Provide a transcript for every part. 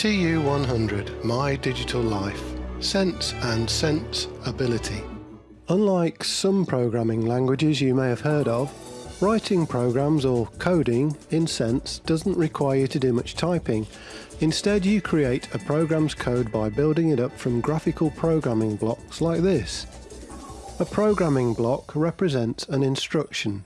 TU100 My Digital Life Sense and Sense Ability. Unlike some programming languages you may have heard of, writing programs or coding in Sense doesn't require you to do much typing. Instead, you create a program's code by building it up from graphical programming blocks like this. A programming block represents an instruction.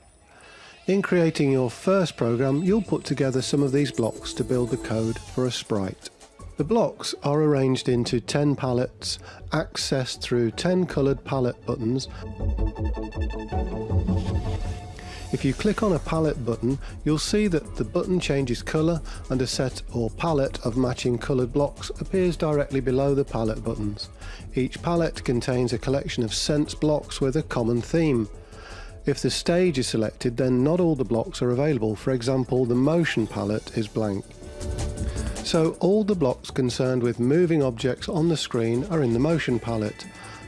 In creating your first program, you'll put together some of these blocks to build the code for a sprite. The blocks are arranged into 10 palettes, accessed through 10 coloured palette buttons. If you click on a palette button, you'll see that the button changes colour and a set or palette of matching coloured blocks appears directly below the palette buttons. Each palette contains a collection of sense blocks with a common theme. If the stage is selected, then not all the blocks are available. For example, the motion palette is blank. So all the blocks concerned with moving objects on the screen are in the motion palette,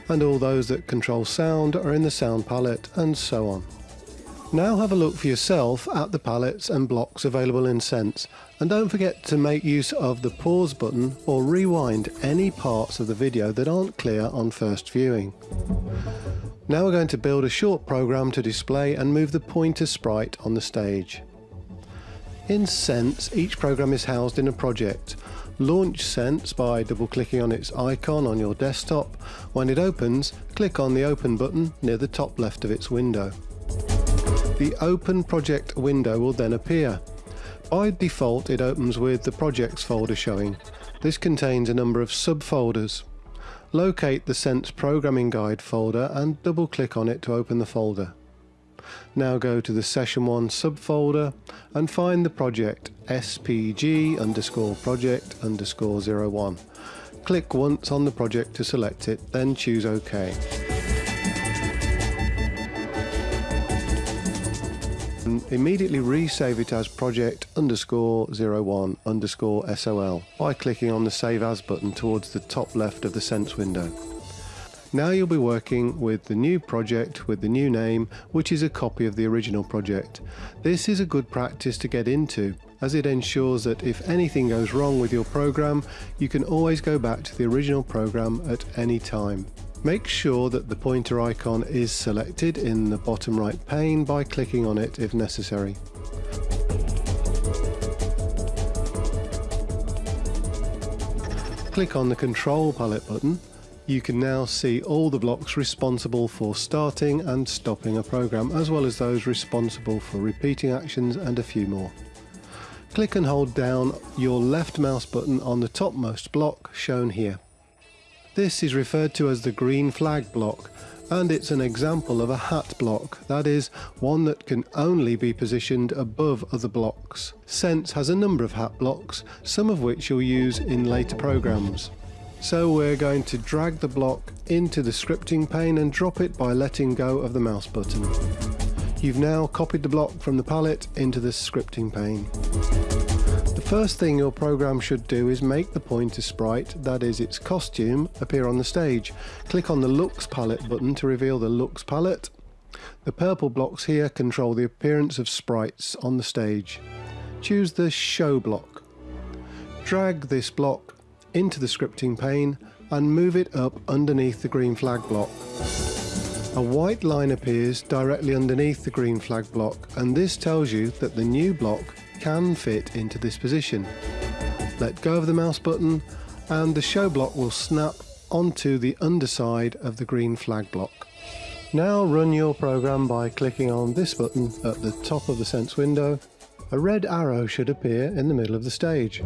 and all those that control sound are in the sound palette, and so on. Now have a look for yourself at the palettes and blocks available in Sense, and don't forget to make use of the pause button or rewind any parts of the video that aren't clear on first viewing. Now we're going to build a short program to display and move the pointer sprite on the stage. In Sense, each program is housed in a project. Launch Sense by double-clicking on its icon on your desktop. When it opens, click on the Open button near the top left of its window. The Open Project window will then appear. By default, it opens with the Projects folder showing. This contains a number of subfolders. Locate the Sense Programming Guide folder and double-click on it to open the folder. Now go to the session 1 subfolder and find the project spg underscore project underscore 01. Click once on the project to select it, then choose OK. And immediately resave it as project underscore 01 underscore sol by clicking on the save as button towards the top left of the Sense window. Now you'll be working with the new project with the new name, which is a copy of the original project. This is a good practice to get into, as it ensures that if anything goes wrong with your program, you can always go back to the original program at any time. Make sure that the pointer icon is selected in the bottom right pane by clicking on it if necessary. Click on the Control Palette button you can now see all the blocks responsible for starting and stopping a program, as well as those responsible for repeating actions and a few more. Click and hold down your left mouse button on the topmost block shown here. This is referred to as the green flag block and it's an example of a hat block, that is, one that can only be positioned above other blocks. Sense has a number of hat blocks, some of which you'll use in later programs. So we're going to drag the block into the scripting pane and drop it by letting go of the mouse button. You've now copied the block from the palette into the scripting pane. The first thing your program should do is make the pointer sprite, that is its costume, appear on the stage. Click on the Looks palette button to reveal the Looks palette. The purple blocks here control the appearance of sprites on the stage. Choose the Show block. Drag this block into the scripting pane and move it up underneath the green flag block. A white line appears directly underneath the green flag block and this tells you that the new block can fit into this position. Let go of the mouse button and the show block will snap onto the underside of the green flag block. Now run your program by clicking on this button at the top of the Sense window a red arrow should appear in the middle of the stage.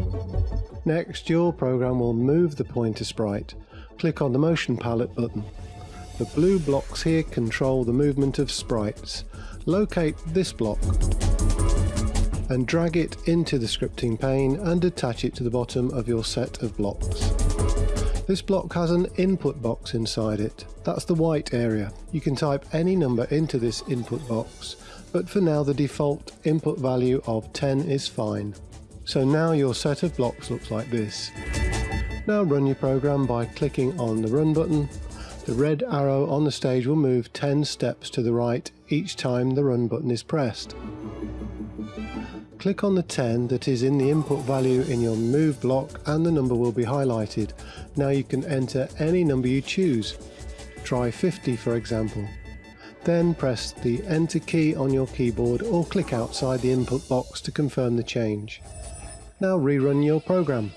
Next, your program will move the pointer sprite. Click on the motion palette button. The blue blocks here control the movement of sprites. Locate this block and drag it into the scripting pane and attach it to the bottom of your set of blocks. This block has an input box inside it. That's the white area. You can type any number into this input box but for now the default input value of 10 is fine. So now your set of blocks looks like this. Now run your program by clicking on the run button. The red arrow on the stage will move 10 steps to the right each time the run button is pressed. Click on the 10 that is in the input value in your move block and the number will be highlighted. Now you can enter any number you choose. Try 50 for example. Then press the enter key on your keyboard or click outside the input box to confirm the change. Now rerun your program.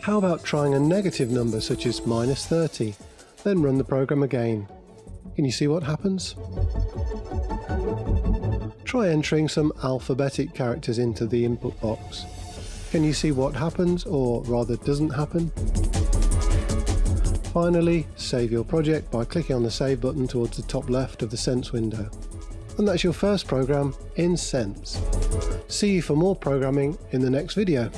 How about trying a negative number such as minus 30? Then run the program again. Can you see what happens? Try entering some alphabetic characters into the input box. Can you see what happens, or rather doesn't happen? Finally, save your project by clicking on the Save button towards the top left of the Sense window. And that's your first program in Sense. See you for more programming in the next video.